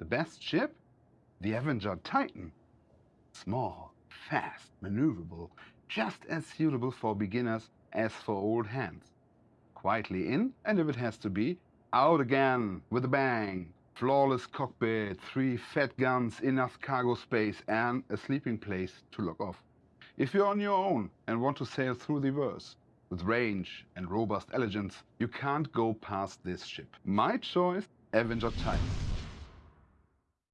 The best ship? The Avenger Titan. Small, fast, maneuverable, just as suitable for beginners as for old hands. Quietly in, and if it has to be, out again with a bang. Flawless cockpit, three fat guns, enough cargo space, and a sleeping place to lock off. If you're on your own and want to sail through the verse, with range and robust elegance, you can't go past this ship. My choice, Avenger Titan.